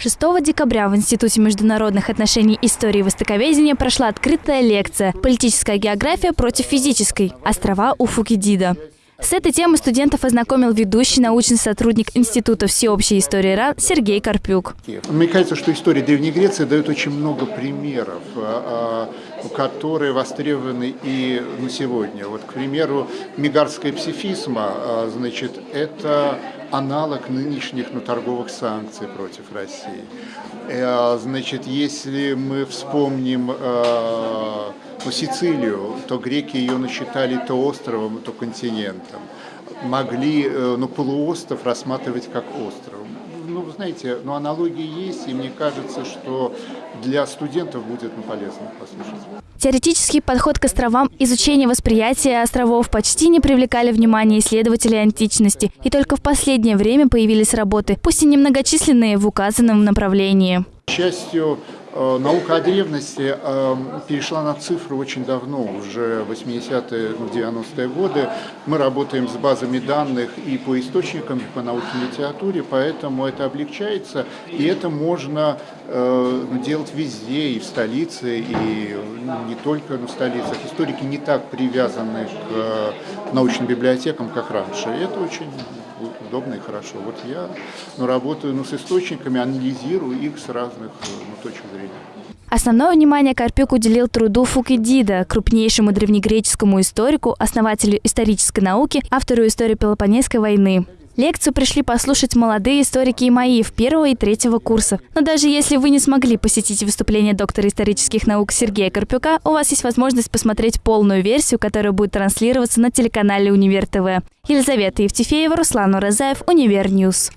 6 декабря в Институте международных отношений истории и востоковедения прошла открытая лекция «Политическая география против физической. Острова у Фукидида». С этой темой студентов ознакомил ведущий научный сотрудник Института всеобщей истории РАН Сергей Карпюк. Мне кажется, что история Древней Греции дает очень много примеров, а, а, которые востребованы и на сегодня. Вот, к примеру, мигарская псифизма, а, значит, это аналог нынешних ну, торговых санкций против России. Э, значит, если мы вспомним ну, Сицилию, то греки ее насчитали то островом, то континентом. Могли э, ну, полуостров рассматривать как остров. Ну, знаете, ну, аналогии есть, и мне кажется, что для студентов будет ну, полезно послушать. Теоретический подход к островам, изучение восприятия островов почти не привлекали внимания исследователей античности, и только в последнее время появились работы, пусть и немногочисленные, в указанном направлении. К счастью, наука о древности э, перешла на цифры очень давно, уже 80-е, 90-е годы. Мы работаем с базами данных и по источникам, и по научной литературе, поэтому это облегчается, и это можно э, делать везде, и в столице, и не только в столицах. Историки не так привязаны к научным библиотекам, как раньше. И это очень удобно и хорошо. Вот я ну, работаю ну, с источниками, анализирую их с разных ну, точек зрения. Основное внимание Карпюк уделил труду Фукидида, крупнейшему древнегреческому историку, основателю исторической науки, автору истории Пелопонесской войны. Лекцию пришли послушать молодые историки ИМОИВ первого и третьего курса. Но даже если вы не смогли посетить выступление доктора исторических наук Сергея Карпюка, у вас есть возможность посмотреть полную версию, которая будет транслироваться на телеканале Универ ТВ. Елизавета Евтефеева, Руслан Уразаев, Универ News.